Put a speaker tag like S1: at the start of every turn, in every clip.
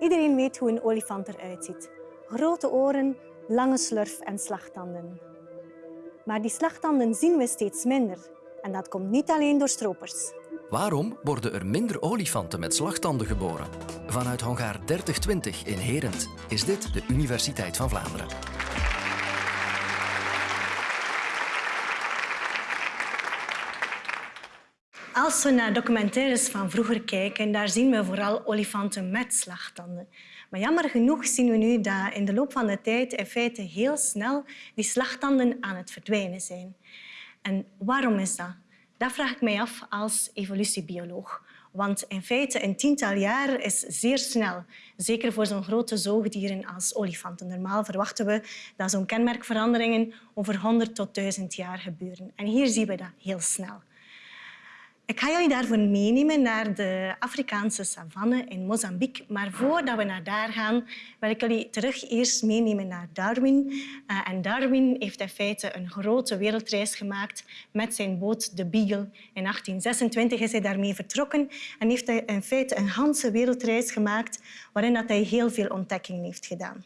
S1: Iedereen weet hoe een olifant eruit ziet. Grote oren, lange slurf en slagtanden. Maar die slagtanden zien we steeds minder. En dat komt niet alleen door stropers.
S2: Waarom worden er minder olifanten met slagtanden geboren? Vanuit hangaar 3020 in Herent is dit de Universiteit van Vlaanderen.
S1: Als we naar documentaires van vroeger kijken, daar zien we vooral olifanten met slagtanden. Maar jammer genoeg zien we nu dat in de loop van de tijd in feite heel snel die slagtanden aan het verdwijnen zijn. En waarom is dat? Dat vraag ik mij af als evolutiebioloog. Want in feite, een tiental jaar is zeer snel. Zeker voor zo'n grote zoogdieren als olifanten. Normaal verwachten we dat zo'n kenmerkveranderingen over 100 tot 1000 jaar gebeuren. En hier zien we dat heel snel. Ik ga jullie daarvoor meenemen naar de Afrikaanse savanne in Mozambique. Maar voordat we naar daar gaan, wil ik jullie terug eerst meenemen naar Darwin. Uh, en Darwin heeft in feite een grote wereldreis gemaakt met zijn boot de Beagle. In 1826 is hij daarmee vertrokken en heeft hij in feite een hele wereldreis gemaakt waarin dat hij heel veel ontdekkingen heeft gedaan.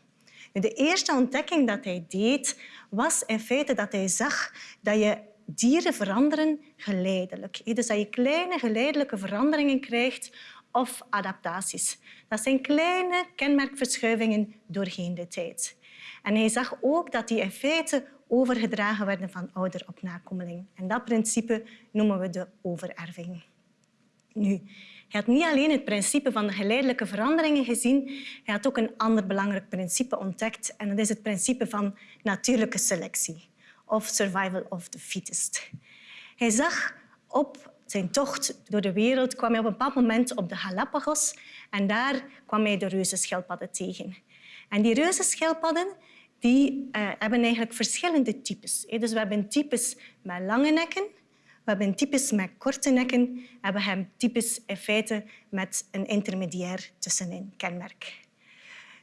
S1: De eerste ontdekking dat hij deed, was in feite dat hij zag dat je dieren veranderen geleidelijk. Dus dat je kleine geleidelijke veranderingen krijgt of adaptaties. Dat zijn kleine kenmerkverschuivingen doorheen de tijd. En hij zag ook dat die in feite overgedragen werden van ouder op nakomeling. En dat principe noemen we de overerving. Nu, hij had niet alleen het principe van de geleidelijke veranderingen gezien, hij had ook een ander belangrijk principe ontdekt en dat is het principe van natuurlijke selectie of survival of the fittest. Hij zag op zijn tocht door de wereld kwam hij op een bepaald moment op de Galapagos en daar kwam hij de reuzenschildpadden tegen. En die reuzenschildpadden die, uh, hebben eigenlijk verschillende types. Dus we hebben types met lange nekken, we hebben types met korte nekken en we hebben types in feite met een intermediair tussenin kenmerk.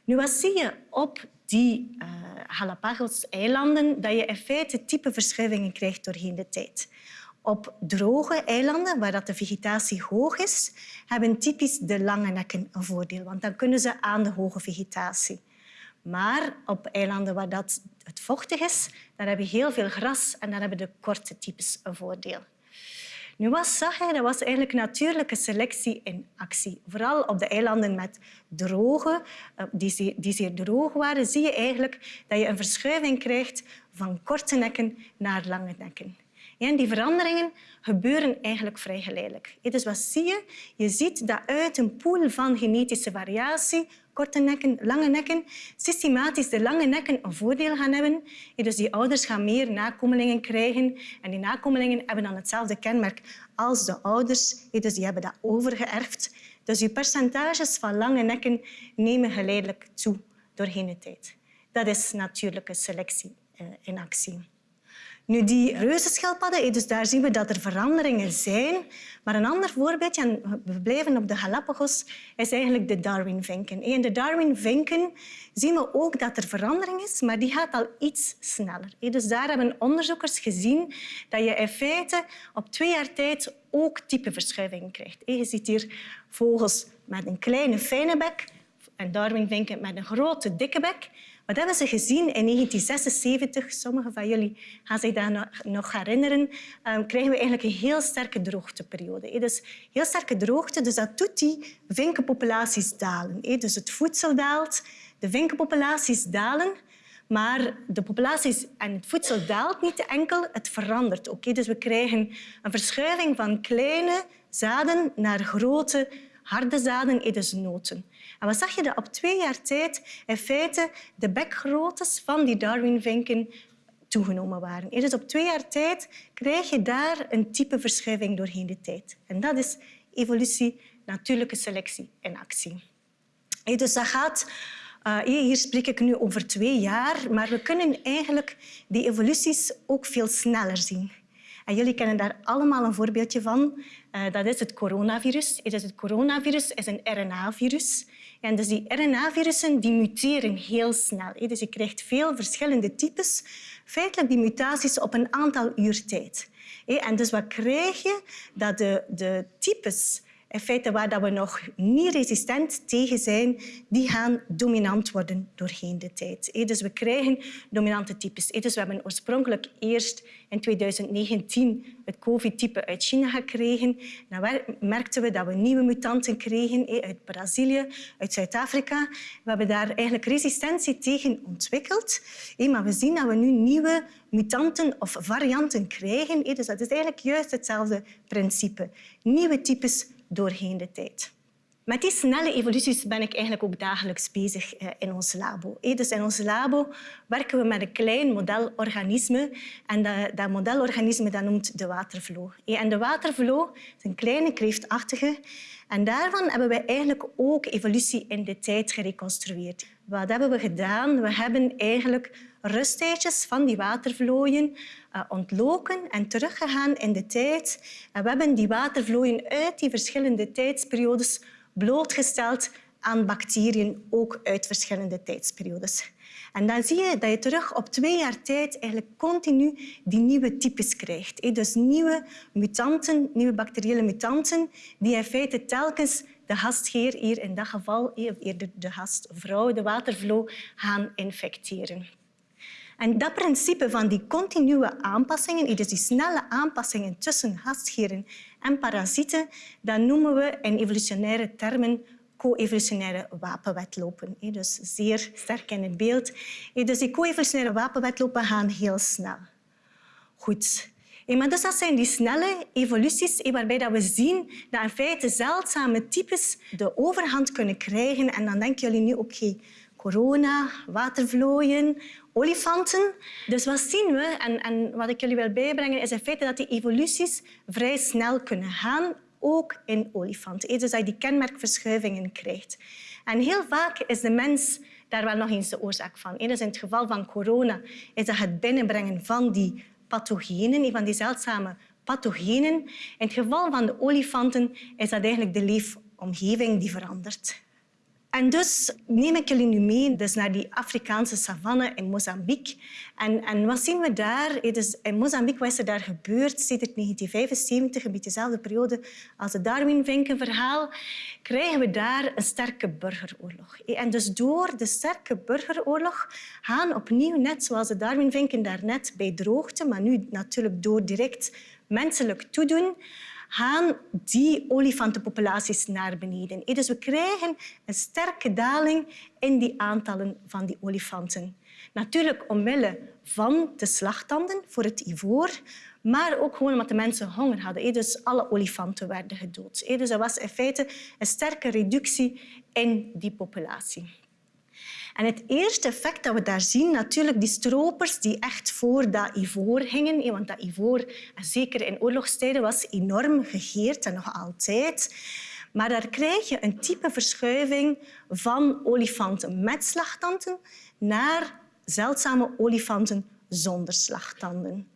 S1: Nu, wat zie je op die uh, Galapagos-eilanden? Dat je in feite type verschuivingen krijgt doorheen de tijd. Op droge eilanden, waar dat de vegetatie hoog is, hebben typisch de lange nekken een voordeel, want dan kunnen ze aan de hoge vegetatie. Maar op eilanden waar dat het vochtig is, daar heb je heel veel gras en dan hebben de korte types een voordeel. Nu, wat zag hij? Dat was eigenlijk natuurlijke selectie in actie. Vooral op de eilanden met droge, eh, die, die zeer droog waren, zie je eigenlijk dat je een verschuiving krijgt van korte nekken naar lange nekken. En die veranderingen gebeuren eigenlijk vrij geleidelijk. Dus wat zie je? Je ziet dat uit een pool van genetische variatie korte nekken, lange nekken, systematisch de lange nekken een voordeel gaan hebben. Dus die ouders gaan meer nakomelingen krijgen en die nakomelingen hebben dan hetzelfde kenmerk als de ouders. Dus die hebben dat overgeërfd. Dus je percentages van lange nekken nemen geleidelijk toe doorheen de tijd. Dat is natuurlijke selectie eh, in actie. Nu, die reuzenschildpadden, dus daar zien we dat er veranderingen zijn. Maar een ander voorbeeldje, en we blijven op de Galapagos, is eigenlijk de Darwin-vinken. In de Darwin-vinken zien we ook dat er verandering is, maar die gaat al iets sneller. Dus daar hebben onderzoekers gezien dat je in feite op twee jaar tijd ook typeverschuivingen krijgt. Je ziet hier vogels met een kleine fijne bek en Darwin-vinken met een grote dikke bek. Wat hebben ze gezien in 1976? Sommigen van jullie gaan zich daar nog herinneren. Um, krijgen we eigenlijk een heel sterke droogteperiode. Dus heel sterke droogte, dus dat doet die vinkenpopulaties dalen. Dus het voedsel daalt, de vinkenpopulaties dalen. Maar de populaties en het voedsel daalt niet enkel, het verandert ook. Dus we krijgen een verschuiving van kleine zaden naar grote harde zaden, dus noten. Wat zag je? Dat op twee jaar tijd in feite de bekgroottes van die Darwinvinken toegenomen waren. Dus op twee jaar tijd krijg je daar een type verschuiving doorheen de tijd. En dat is evolutie, natuurlijke selectie in actie. Dus dat gaat... Uh, hier spreek ik nu over twee jaar, maar we kunnen eigenlijk die evoluties ook veel sneller zien. En jullie kennen daar allemaal een voorbeeldje van. Uh, dat is het coronavirus. Het coronavirus is een RNA-virus. En dus die RNA-virussen die muteren heel snel. Dus je krijgt veel verschillende types. Feitelijk die mutaties op een aantal uur tijd. En dus wat krijg je? Dat de, de types feite waar we nog niet resistent tegen zijn, die gaan dominant worden doorheen de tijd. Dus we krijgen dominante types. Dus we hebben oorspronkelijk eerst in 2019 het COVID-type uit China gekregen. Dan merkten we dat we nieuwe mutanten kregen uit Brazilië, uit Zuid-Afrika. We hebben daar eigenlijk resistentie tegen ontwikkeld. Maar we zien dat we nu nieuwe mutanten of varianten krijgen. Dus dat is eigenlijk juist hetzelfde principe. Nieuwe types doorheen de tijd. Met die snelle evoluties ben ik eigenlijk ook dagelijks bezig eh, in ons labo. Dus in ons labo werken we met een klein modelorganisme. En dat, modelorganisme dat noemt de watervlo. En de watervlo is een kleine kreeftachtige. En daarvan hebben we eigenlijk ook evolutie in de tijd gereconstrueerd. Wat hebben we gedaan? We hebben eigenlijk rusttijdjes van die watervlooien uh, ontloken en teruggegaan in de tijd. En we hebben die watervlooien uit die verschillende tijdsperiodes blootgesteld aan bacteriën, ook uit verschillende tijdsperiodes. En dan zie je dat je terug op twee jaar tijd eigenlijk continu die nieuwe types krijgt. Dus nieuwe mutanten, nieuwe bacteriële mutanten, die in feite telkens de gastheer, hier in dat geval eerder de gastvrouw, de watervlo, gaan infecteren. En dat principe van die continue aanpassingen, dus die snelle aanpassingen tussen gastheren en parasieten, dat noemen we in evolutionaire termen co-evolutionaire wapenwetlopen. Dus zeer sterk in het beeld. Dus die co-evolutionaire wapenwetlopen gaan heel snel. Goed. Maar dus dat zijn die snelle evoluties waarbij we zien dat in feite zeldzame types de overhand kunnen krijgen. En dan denken jullie nu, oké, corona, watervlooien, olifanten. Dus wat zien we, en, en wat ik jullie wil bijbrengen, is in feite dat die evoluties vrij snel kunnen gaan, ook in olifanten. Dus dat je die kenmerkverschuivingen krijgt. En heel vaak is de mens daar wel nog eens de oorzaak van. Dus in het geval van corona is dat het binnenbrengen van die pathogenen, van die zeldzame pathogenen. In het geval van de olifanten is dat eigenlijk de leefomgeving die verandert. En dus neem ik jullie nu mee dus naar die Afrikaanse savanne in Mozambique. En, en wat zien we daar? In Mozambique, wat is er daar gebeurd sinds 1975, een beetje dezelfde periode als het Darwin-vinkenverhaal, krijgen we daar een sterke burgeroorlog. En dus door de sterke burgeroorlog gaan opnieuw, net zoals de Darwin-vinken daarnet bij droogte, maar nu natuurlijk door direct menselijk toedoen, gaan die olifantenpopulaties naar beneden. Dus we krijgen een sterke daling in die aantallen van die olifanten. Natuurlijk omwille van de slagtanden voor het ivoor, maar ook gewoon omdat de mensen honger hadden. Dus alle olifanten werden gedood. Dus er was in feite een sterke reductie in die populatie. En het eerste effect dat we daar zien, natuurlijk die stropers die echt voor dat ivoor hingen. Want dat ivoor, zeker in oorlogstijden, was enorm gegeerd en nog altijd. Maar daar krijg je een type verschuiving van olifanten met slagtanden naar zeldzame olifanten zonder slagtanden.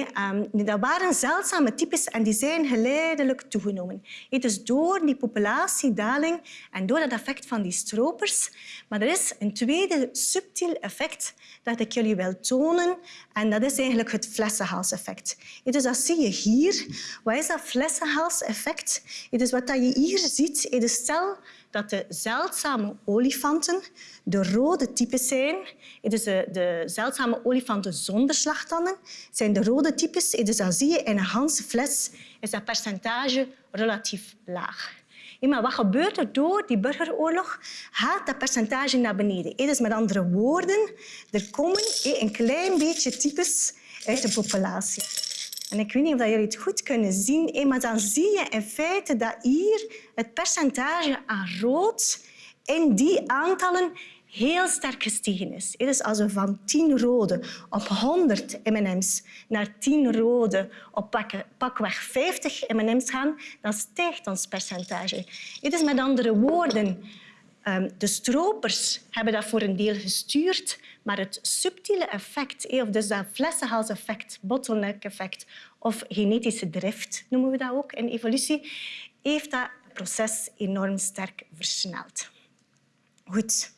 S1: Ehm, dat waren zeldzame types en die zijn geleidelijk toegenomen. Dus door die populatiedaling en door dat effect van die stropers. Maar er is een tweede subtiel effect dat ik jullie wil tonen. En dat is eigenlijk het flessenhalseffect. Dus dat zie je hier. Wat is dat flessenhalseffect? Dus wat je hier ziet, is stel dat de zeldzame olifanten de rode types zijn. Dus de, zeldzame olifanten zonder slagtanden zijn de rode types. Dus dan zie je in een ganse fles is dat percentage relatief laag. Maar wat gebeurt er door die burgeroorlog? Gaat dat percentage naar beneden. Dus met andere woorden, er komen een klein beetje types uit de populatie. En ik weet niet of jullie het goed kunnen zien, maar dan zie je in feite dat hier het percentage aan rood in die aantallen heel sterk gestegen is. Dus als we van 10 rode op 100 M&M's naar 10 rode op pakweg 50 M&M's gaan, dan stijgt ons percentage. is met andere woorden, de stropers hebben dat voor een deel gestuurd, maar het subtiele effect, of dus dat flessenhalseffect, bottleneck-effect of genetische drift, noemen we dat ook in evolutie, heeft dat proces enorm sterk versneld. Goed.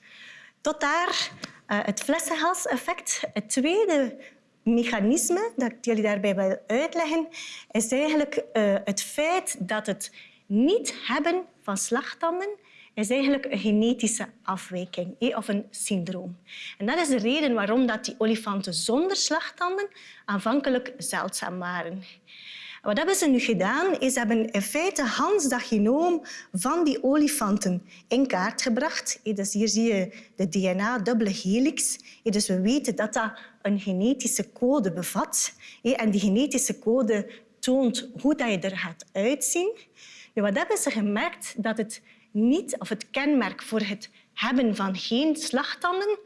S1: Tot daar uh, het flessenhalseffect. Het tweede mechanisme dat ik jullie daarbij wil uitleggen, is eigenlijk uh, het feit dat het niet hebben van slagtanden is eigenlijk een genetische afwijking of een syndroom. En dat is de reden waarom dat die olifanten zonder slagtanden aanvankelijk zeldzaam waren. Wat hebben ze nu gedaan? Is ze hebben in feite Hans dat genoom van die olifanten in kaart gebracht. Dus hier zie je de DNA-dubbele helix. Dus we weten dat dat een genetische code bevat. En die genetische code toont hoe je er gaat uitzien. Wat hebben ze gemerkt? Dat het, niet, of het kenmerk voor het hebben van geen slagtanden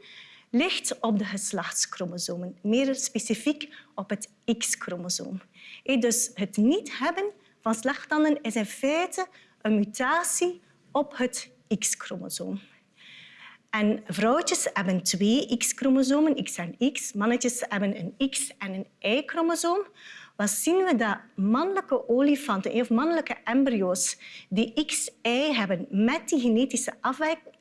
S1: ligt op de geslachtschromosomen, meer specifiek op het X-chromosoom. Dus het niet hebben van slagtanden is in feite een mutatie op het X-chromosoom. En vrouwtjes hebben twee X-chromosomen, X en X. Mannetjes hebben een X- en een Y-chromosoom. Wat zien we dat mannelijke olifanten of mannelijke embryo's die XY hebben met die genetische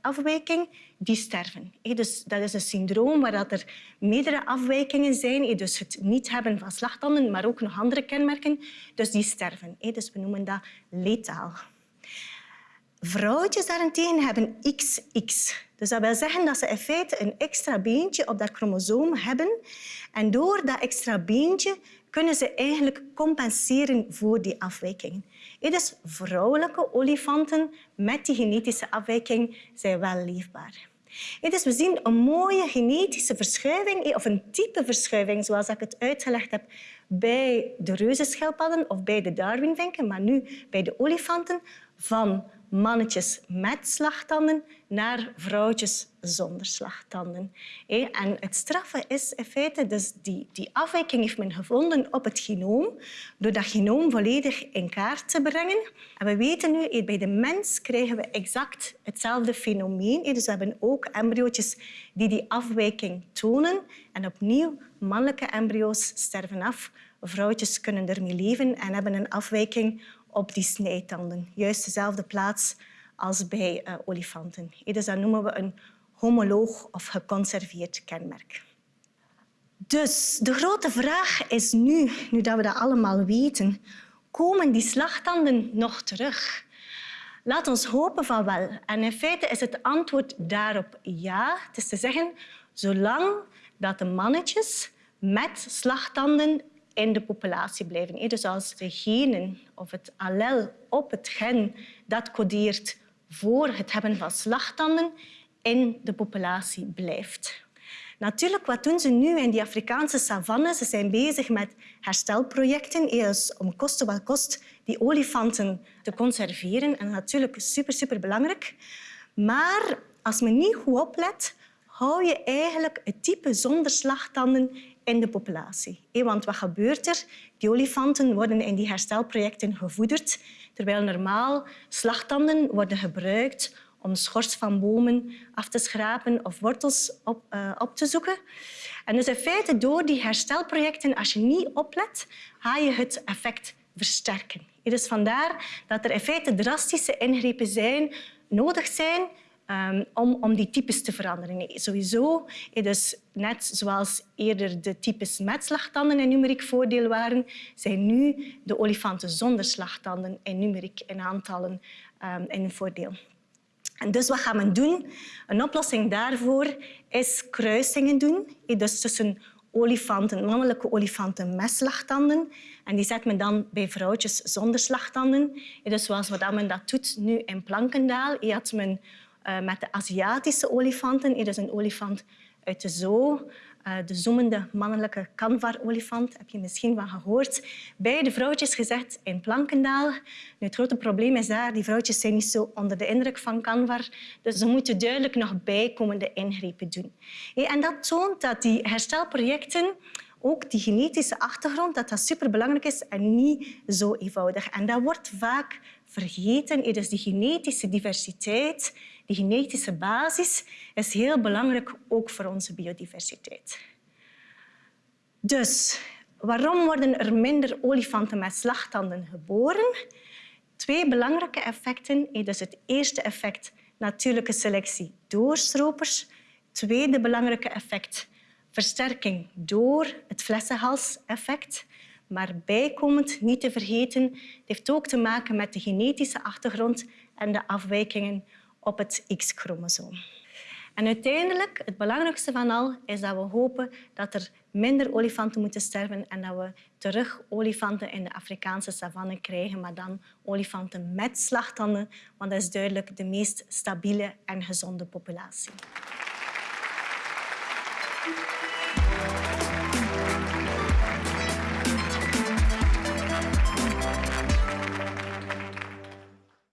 S1: afwijking, die sterven. Dus dat is een syndroom waar er meerdere afwijkingen zijn. Dus het niet hebben van slagtanden, maar ook nog andere kenmerken. Dus die sterven. Dus we noemen dat letaal. Vrouwtjes daarentegen hebben XX. Dus dat wil zeggen dat ze in feite een extra beentje op dat chromosoom hebben. En door dat extra beentje kunnen ze eigenlijk compenseren voor die afwijkingen. Dus vrouwelijke olifanten met die genetische afwijking zijn wel leefbaar. Dus we zien een mooie genetische verschuiving, of een type verschuiving, zoals ik het uitgelegd heb bij de reuzenschildpadden of bij de darwinvinken, maar nu bij de olifanten, van mannetjes met slagtanden naar vrouwtjes zonder slagtanden. En het straffe is in feite, dus die, die afwijking heeft men gevonden op het genoom, door dat genoom volledig in kaart te brengen. En we weten nu, bij de mens krijgen we exact hetzelfde fenomeen. Dus we hebben ook embryootjes die die afwijking tonen. En opnieuw, mannelijke embryo's sterven af. Vrouwtjes kunnen ermee leven en hebben een afwijking op die snijtanden. Juist dezelfde plaats als bij uh, olifanten. Dus dat noemen we een homoloog of geconserveerd kenmerk. Dus de grote vraag is nu, nu dat we dat allemaal weten, komen die slagtanden nog terug? Laat ons hopen van wel. En in feite is het antwoord daarop ja. Het is te zeggen, zolang dat de mannetjes met slagtanden in de populatie blijven. Dus als de genen of het allel op het gen dat codeert voor het hebben van slagtanden in de populatie blijft. Natuurlijk, wat doen ze nu in die Afrikaanse savanne? Ze zijn bezig met herstelprojecten dus om koste wat kost die olifanten te conserveren. En natuurlijk super, super belangrijk. Maar als men niet goed oplet, hou je eigenlijk het type zonder slagtanden in de populatie. Want wat gebeurt er? Die olifanten worden in die herstelprojecten gevoederd, terwijl normaal slagtanden worden gebruikt om schors van bomen af te schrapen of wortels op, uh, op te zoeken. En dus in feite, door die herstelprojecten, als je niet oplet, ga je het effect versterken. Dus vandaar dat er in feite drastische ingrepen zijn, nodig zijn um, om, om die types te veranderen. Nee, sowieso, dus net zoals eerder de types met slagtanden in numeriek voordeel waren, zijn nu de olifanten zonder slagtanden in numeriek in aantallen um, in voordeel. En dus wat gaan we doen? Een oplossing daarvoor is kruisingen doen. Dus tussen olifanten, mannelijke olifanten met slagtanden. En die zet men dan bij vrouwtjes zonder slagtanden. Dus zoals wat men dat doet nu in Plankendaal. Had men uh, met de Aziatische olifanten. Is een olifant uit de zoo, uh, de zoemende mannelijke kanvar-olifant. Heb je misschien van gehoord. Bij de vrouwtjes gezet in Plankendaal. Nu, het grote probleem is daar, die vrouwtjes zijn niet zo onder de indruk van kanvar. Dus ze moeten duidelijk nog bijkomende ingrepen doen. En dat toont dat die herstelprojecten ook die genetische achtergrond, dat dat superbelangrijk is en niet zo eenvoudig. En dat wordt vaak vergeten. Dus die genetische diversiteit die genetische basis is heel belangrijk ook voor onze biodiversiteit. Dus waarom worden er minder olifanten met slagtanden geboren? Twee belangrijke effecten. Dus het eerste effect, natuurlijke selectie door stropers. Tweede belangrijke effect, versterking door het flessenhalseffect. Maar bijkomend, niet te vergeten, heeft ook te maken met de genetische achtergrond en de afwijkingen op het X-chromosoom. En uiteindelijk, het belangrijkste van al, is dat we hopen dat er minder olifanten moeten sterven en dat we terug olifanten in de Afrikaanse savanne krijgen, maar dan olifanten met slagtanden, want dat is duidelijk de meest stabiele en gezonde populatie.